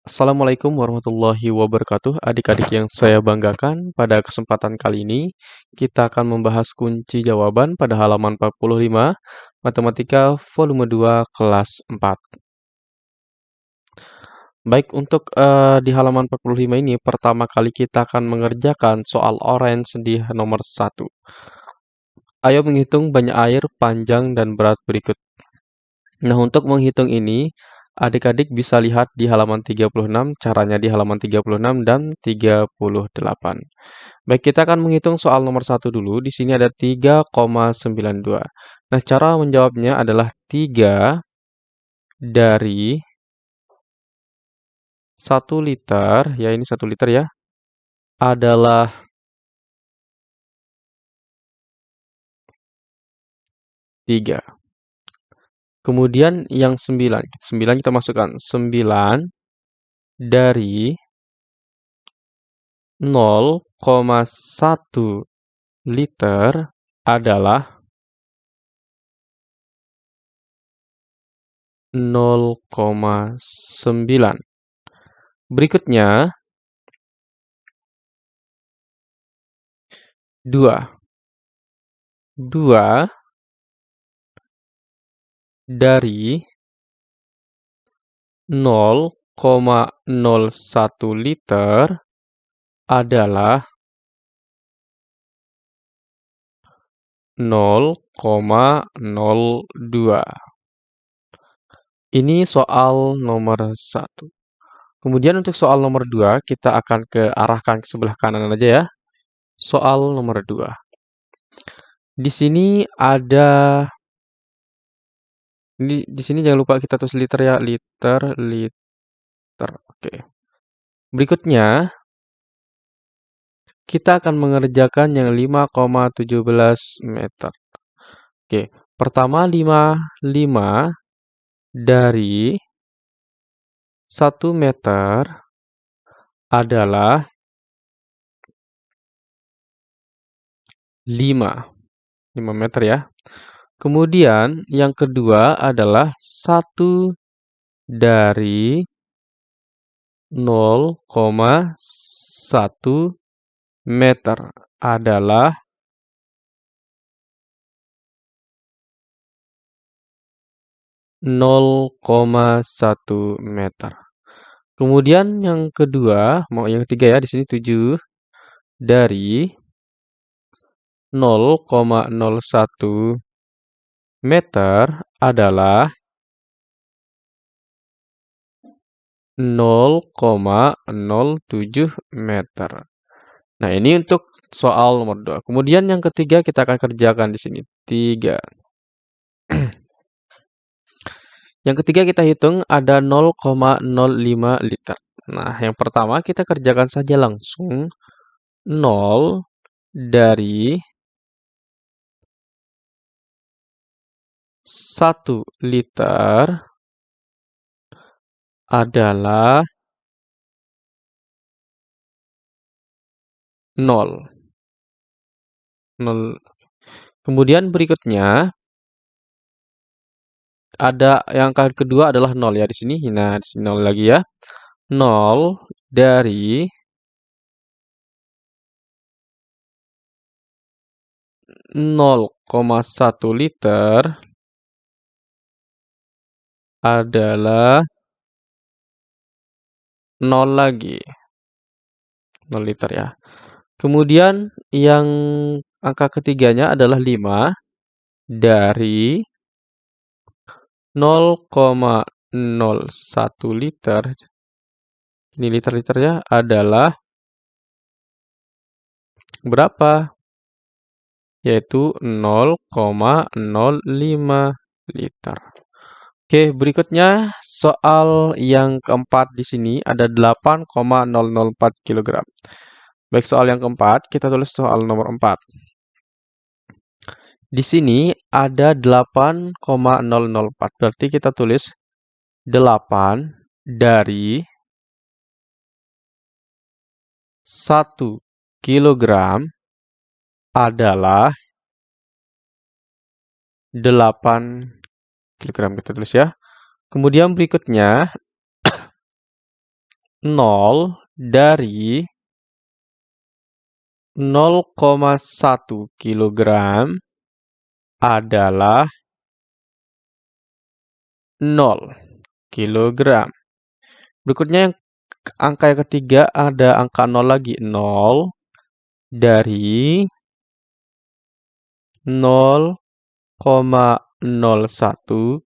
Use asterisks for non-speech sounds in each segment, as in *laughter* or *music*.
Assalamualaikum warahmatullahi wabarakatuh. Adik-adik yang saya banggakan, pada kesempatan kali ini kita akan membahas kunci jawaban pada halaman 45 Matematika volume 2 kelas 4. Baik, untuk uh, di halaman 45 ini pertama kali kita akan mengerjakan soal orange di nomor 1. Ayo menghitung banyak air, panjang, dan berat berikut. Nah, untuk menghitung ini, Adik-adik bisa lihat di halaman 36, caranya di halaman 36 dan 38. Baik, kita akan menghitung soal nomor 1 dulu. Di sini ada 3,92. Nah, cara menjawabnya adalah 3 dari 1 liter, ya ini 1 liter ya, adalah 3. Kemudian yang 9. 9 kita masukkan. 9 dari 0,1 liter adalah 0,9. Berikutnya 2. 2 dari 0,01 liter adalah 0,02. Ini soal nomor 1. Kemudian untuk soal nomor 2, kita akan ke arahkan ke sebelah kanan aja ya. Soal nomor 2. Di sini ada ini di sini jangan lupa kita tulis liter ya, liter, liter. Oke. Berikutnya kita akan mengerjakan yang 5,17 meter. Oke, pertama 5 5 dari 1 meter adalah 5. 5 meter ya. Kemudian yang kedua adalah satu dari 0,1 meter adalah nol koma satu meter. Kemudian yang kedua, mau yang ketiga ya di sini 7 dari 0,01 meter adalah 0,07 meter. Nah, ini untuk soal nomor 2. Kemudian yang ketiga kita akan kerjakan di sini. 3. *clears throat* yang ketiga kita hitung ada 0,05 liter. Nah, yang pertama kita kerjakan saja langsung 0 dari 1 liter adalah 0. 0. Kemudian berikutnya ada yang kedua adalah 0 ya di sini. Nah, di sini 0 lagi ya. 0 dari 0,1 liter adalah 0 lagi. 0 liter ya. Kemudian yang angka ketiganya adalah 5 dari 0,01 liter. Ini liter-liternya adalah berapa? Yaitu 0,05 liter. Oke, berikutnya soal yang keempat di sini ada 8,004 kg. Baik, soal yang keempat, kita tulis soal nomor 4. Di sini ada 8,004. Berarti kita tulis 8 dari 1 kg adalah 8 kilogram kita tulis ya. Kemudian berikutnya *coughs* 0 dari 0,1 kg adalah 0 kg. Berikutnya yang angka yang ketiga ada angka 0 lagi. 0 dari 0,01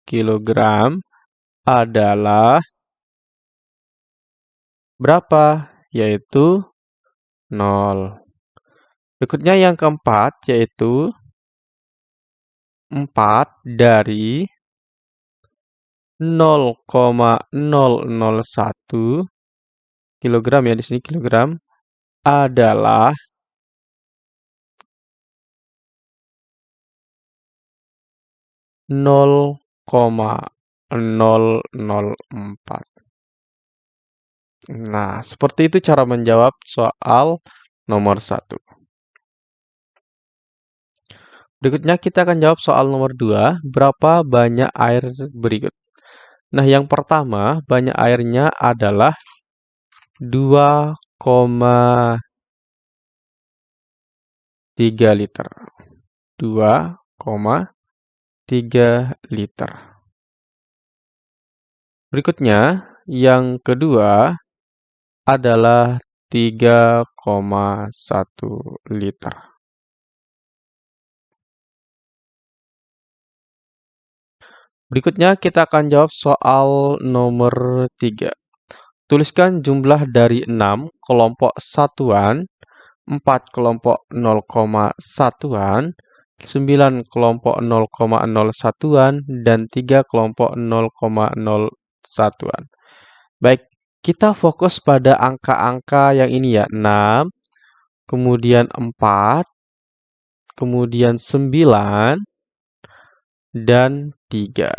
kg adalah berapa? Yaitu 0. Berikutnya yang keempat yaitu 4 dari 0,001 kilogram ya di sini kilogram adalah nol koma nol nol empat. Nah, seperti itu cara menjawab soal nomor satu. Berikutnya kita akan jawab soal nomor 2, berapa banyak air berikut. Nah, yang pertama, banyak airnya adalah 2,3 liter. 2,3 liter. Berikutnya, yang kedua adalah 3,1 liter. Berikutnya kita akan jawab soal nomor 3. Tuliskan jumlah dari 6 kelompok satuan, 4 kelompok 0, satuan, 9 kelompok 0,0 satuan, dan 3 kelompok 0,0 satuan. Baik, kita fokus pada angka-angka yang ini ya, 6, kemudian 4, kemudian 9, dan 3.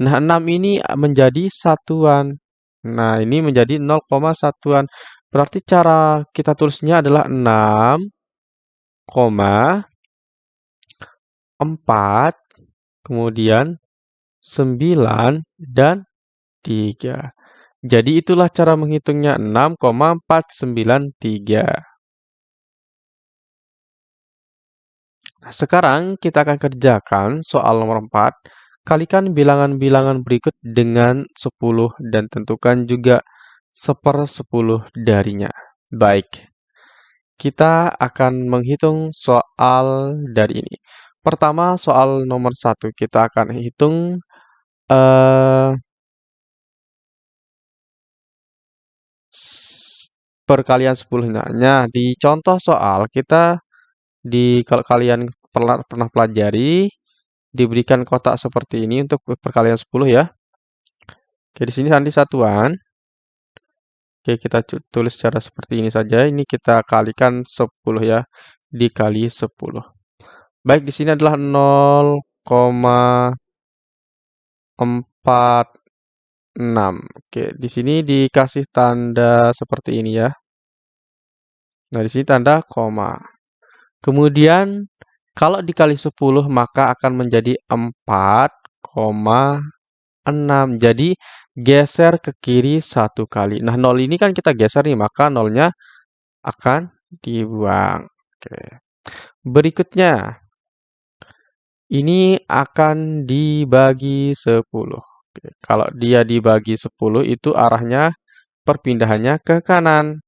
Nah, 6 ini menjadi satuan. Nah, ini menjadi 0, satuan. Berarti cara kita tulisnya adalah 6, 4, kemudian 9, dan 3. Jadi itulah cara menghitungnya 6,493. Sekarang kita akan kerjakan soal nomor 4. Kalikan bilangan-bilangan berikut dengan 10 dan tentukan juga seper 10 darinya. Baik, kita akan menghitung soal dari ini. Pertama, soal nomor 1. Kita akan hitung uh, perkalian 10. Nah, di contoh soal kita di kalau kalian pernah, pernah pelajari diberikan kotak seperti ini untuk perkalian 10 ya. Oke, di sini nanti satuan. Oke, kita tulis secara seperti ini saja. Ini kita kalikan 10 ya. Dikali 10. Baik, di sini adalah 0,46. Oke, di sini dikasih tanda seperti ini ya. Nah, di sini tanda koma. Kemudian kalau dikali 10 maka akan menjadi 4,6. Jadi geser ke kiri satu kali. Nah 0 ini kan kita geser nih maka nolnya akan dibuang. Oke. Berikutnya ini akan dibagi 10. Oke. Kalau dia dibagi 10 itu arahnya perpindahannya ke kanan.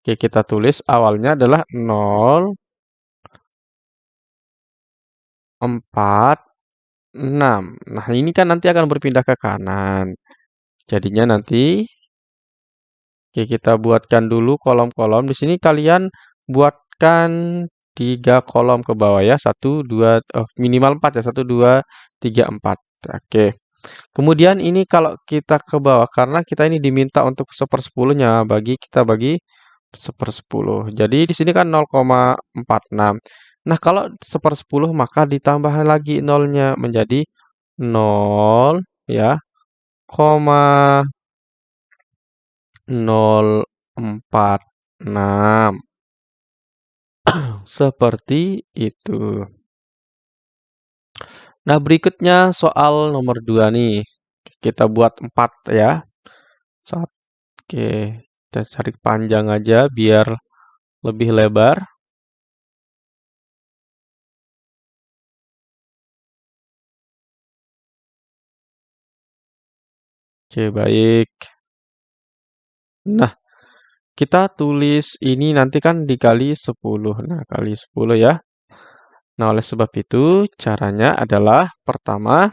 Oke, kita tulis awalnya adalah 0, 4, 6. Nah, ini kan nanti akan berpindah ke kanan. Jadinya nanti Oke, kita buatkan dulu kolom-kolom. Di sini kalian buatkan tiga kolom ke bawah ya. Satu, dua, oh, minimal empat ya. Satu, dua, tiga, empat. Oke. Kemudian ini kalau kita ke bawah, karena kita ini diminta untuk sepersepuluhnya, bagi kita bagi sepersepuluh. Jadi di sini kan 0,46. Nah, kalau sepersepuluh maka ditambah lagi nolnya menjadi 0 ya, koma 046. *clears throat* Seperti itu. Nah, berikutnya soal nomor 2 nih. Kita buat 4 ya. 1, Oke, kita cari panjang aja biar lebih lebar. Oke, baik. Nah, kita tulis ini nanti kan dikali 10. Nah, kali 10 ya. Nah, oleh sebab itu caranya adalah pertama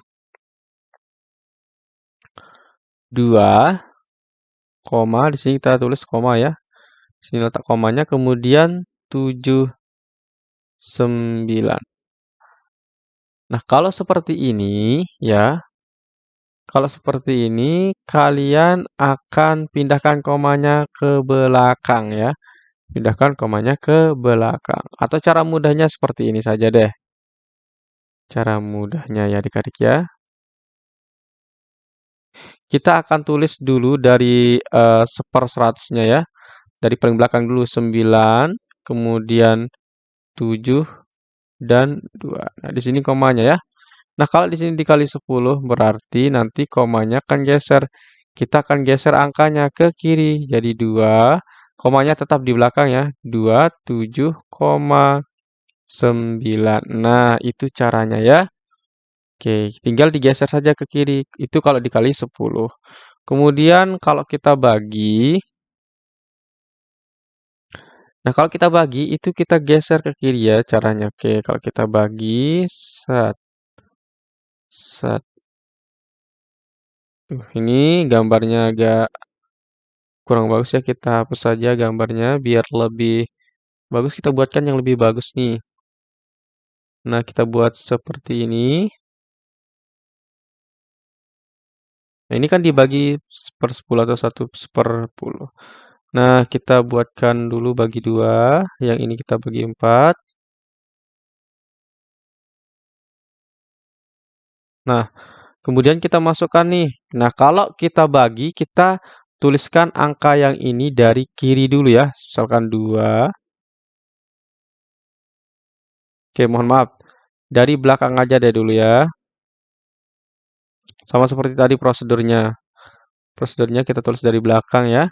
2 koma di sini kita tulis koma ya. Di sini letak komanya kemudian 7 9. Nah, kalau seperti ini ya, kalau seperti ini, kalian akan pindahkan komanya ke belakang ya. Pindahkan komanya ke belakang. Atau cara mudahnya seperti ini saja deh. Cara mudahnya ya adik-adik ya. Kita akan tulis dulu dari uh, seper seratusnya ya. Dari paling belakang dulu 9, kemudian 7, dan 2. Nah, di sini komanya ya. Nah, kalau di sini dikali 10 berarti nanti komanya akan geser. Kita akan geser angkanya ke kiri. Jadi 2, komanya tetap di belakang ya. 2, 7, 9. Nah, itu caranya ya. Oke, tinggal digeser saja ke kiri. Itu kalau dikali 10. Kemudian kalau kita bagi, Nah, kalau kita bagi, itu kita geser ke kiri ya caranya. Oke, kalau kita bagi, Set. Set. Ini gambarnya agak kurang bagus ya, kita hapus saja gambarnya biar lebih bagus, kita buatkan yang lebih bagus nih. Nah, kita buat seperti ini. Nah, ini kan dibagi per 10 atau satu per 10. Nah, kita buatkan dulu bagi dua, yang ini kita bagi empat. Nah, kemudian kita masukkan nih. Nah, kalau kita bagi, kita tuliskan angka yang ini dari kiri dulu ya. Misalkan 2. Oke, mohon maaf. Dari belakang aja deh dulu ya. Sama seperti tadi prosedurnya. Prosedurnya kita tulis dari belakang ya.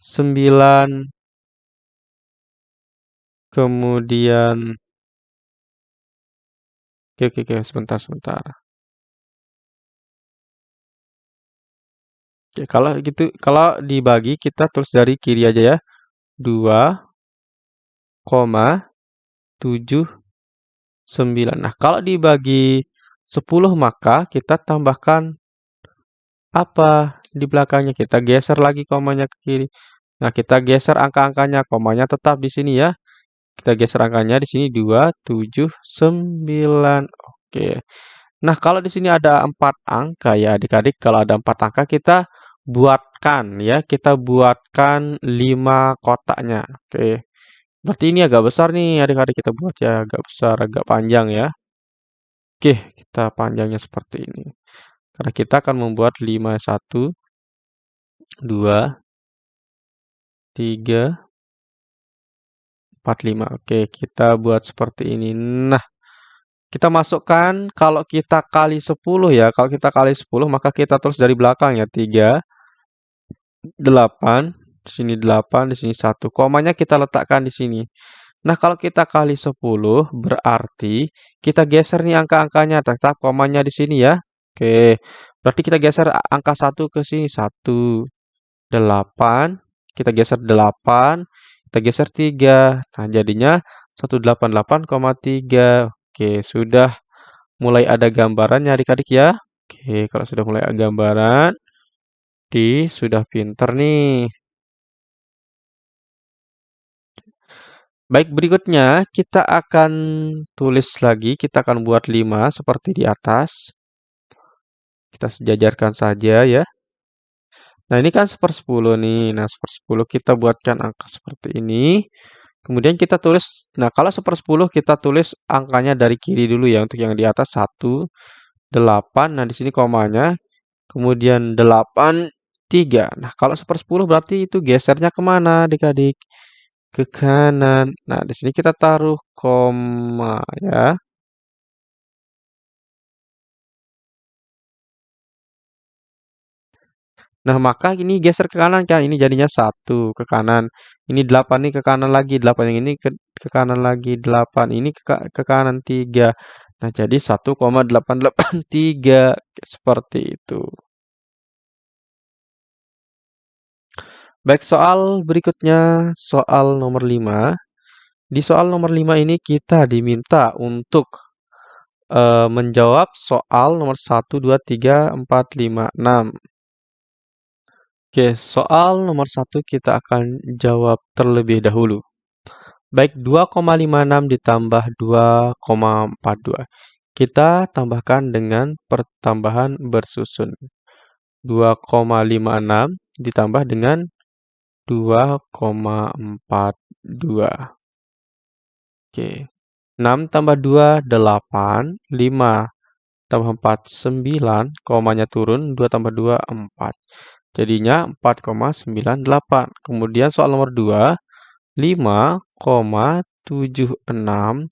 9 kemudian oke oke oke sebentar sebentar Oke, kalau gitu kalau dibagi kita tulis dari kiri aja ya. 2 koma 7 9. Nah, kalau dibagi 10 maka kita tambahkan apa di belakangnya. Kita geser lagi komanya ke kiri. Nah, kita geser angka-angkanya. Komanya tetap di sini ya. Kita geser angkanya di sini 2, 7, 9. Oke. Nah, kalau di sini ada empat angka ya adik-adik. Kalau ada empat angka kita buatkan ya. Kita buatkan 5 kotaknya. Oke. Berarti ini agak besar nih adik-adik kita buat ya. Agak besar, agak panjang ya. Oke, kita panjangnya seperti ini. Karena kita akan membuat 5, 1, 2, 3, 4, 5. Oke, kita buat seperti ini. Nah, kita masukkan kalau kita kali 10 ya. Kalau kita kali 10 maka kita tulis dari belakang ya. 3, 8, di sini 8, di sini 1. Komanya kita letakkan di sini. Nah, kalau kita kali 10 berarti kita geser nih angka-angkanya. Tetap komanya di sini ya. Oke, berarti kita geser angka 1 ke sini. 1, 8, kita geser 8, kita geser 3. Nah, jadinya 188,3. Oke, sudah mulai ada gambarannya adik-adik ya. Oke, kalau sudah mulai ada gambaran, di sudah pinter nih. Baik, berikutnya kita akan tulis lagi, kita akan buat 5 seperti di atas. Kita sejajarkan saja ya. Nah, ini kan sepersepuluh nih. Nah, sepersepuluh kita buatkan angka seperti ini. Kemudian kita tulis, nah kalau sepersepuluh kita tulis angkanya dari kiri dulu ya. Untuk yang di atas 1, 8. Nah, di sini komanya. Kemudian 8, 3. Nah, kalau sepersepuluh berarti itu gesernya ke mana adik-adik? Ke kanan. Nah, di sini kita taruh koma ya. Nah, maka ini geser ke kanan kan, ini jadinya 1 ke kanan. Ini 8 ini ke kanan lagi, 8 yang ini ke, ke kanan lagi, 8 ini ke, ke kanan 3. Nah, jadi 1,883 seperti itu. Baik, soal berikutnya, soal nomor 5. Di soal nomor 5 ini kita diminta untuk uh, menjawab soal nomor 1, 2, 3, 4, 5, 6. Oke, soal nomor 1 kita akan jawab terlebih dahulu. Baik, 2,56 ditambah 2,42. Kita tambahkan dengan pertambahan bersusun. 2,56 ditambah dengan 2,42. Oke. 6 tambah 2, 8. 5 tambah 4, 9. Komanya turun, 2 tambah 2, 4. Jadinya 4,98. Kemudian soal nomor 2, 5,76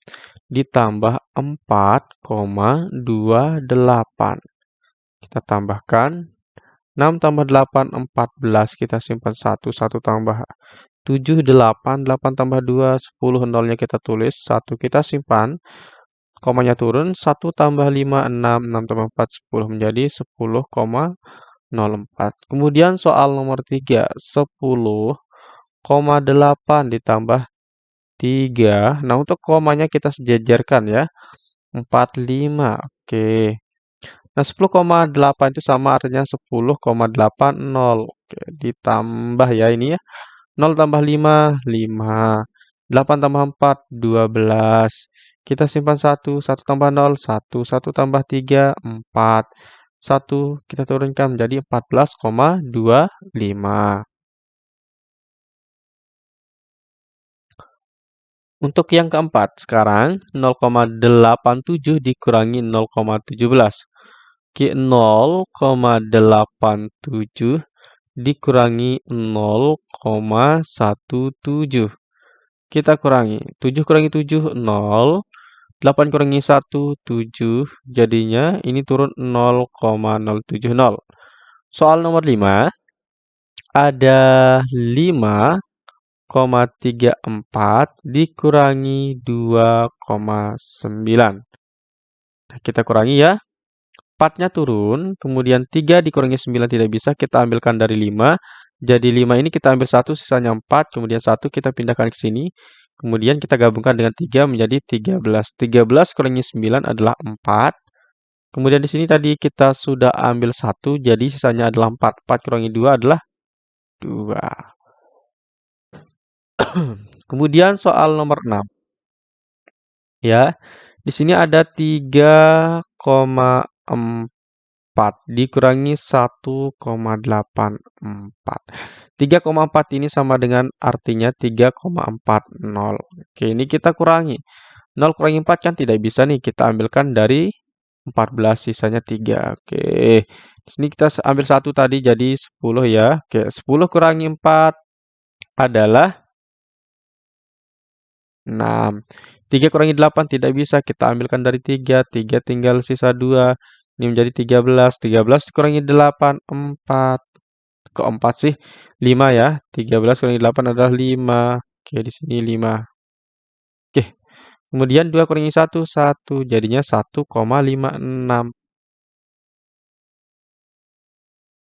ditambah 4,28. Kita tambahkan 6 tambah 8, 14. Kita simpan 1, 1 tambah 7, 8, 8 tambah 2, 10, nolnya kita tulis, 1 kita simpan, komanya turun, 1 tambah 5, 6, 6 tambah 4, 10, menjadi 10,04. Kemudian soal nomor 3, 10,8 ditambah 3. Nah, untuk komanya kita sejajarkan ya, 45, oke. Nah, 10,8 itu sama artinya 10,80. Oke, ditambah ya ini ya. 0 tambah 5, 5. 8 tambah 4, 12. Kita simpan 1, 1 tambah 0, 1. 1 tambah 3, 4. 1 kita turunkan menjadi 14,25. Untuk yang keempat, sekarang 0,87 dikurangi 0,17. Oke, 0,87 dikurangi 0,17. Kita kurangi. 7 kurangi 7, 0. 8 kurangi 1, 7. Jadinya ini turun 0,070. Soal nomor 5. Ada 5,34 dikurangi 2,9. Nah, kita kurangi ya. 4-nya turun, kemudian 3 dikurangi 9 tidak bisa, kita ambilkan dari 5. Jadi 5 ini kita ambil 1, sisanya 4, kemudian 1 kita pindahkan ke sini. Kemudian kita gabungkan dengan 3 menjadi 13. 13 kurangi 9 adalah 4. Kemudian di sini tadi kita sudah ambil 1, jadi sisanya adalah 4. 4 kurangi 2 adalah 2. *coughs* Kemudian soal nomor 6. Ya, di sini ada 3, 4 dikurangi 1,84. 3,4 ini sama dengan artinya 3,40. Oke, ini kita kurangi. 0 kurangi 4 kan tidak bisa nih, kita ambilkan dari 14, sisanya 3. Oke, di sini kita ambil 1 tadi jadi 10 ya. Oke, 10 kurangi 4 adalah 6. 3 kurangi 8 tidak bisa, kita ambilkan dari 3, 3 tinggal sisa 2, ini menjadi 13, 13 kurangi 8, 4, kok 4 sih? 5 ya, 13 kurangi 8 adalah 5, oke di sini 5. Oke, kemudian 2 kurangi 1, 1, jadinya 1,56.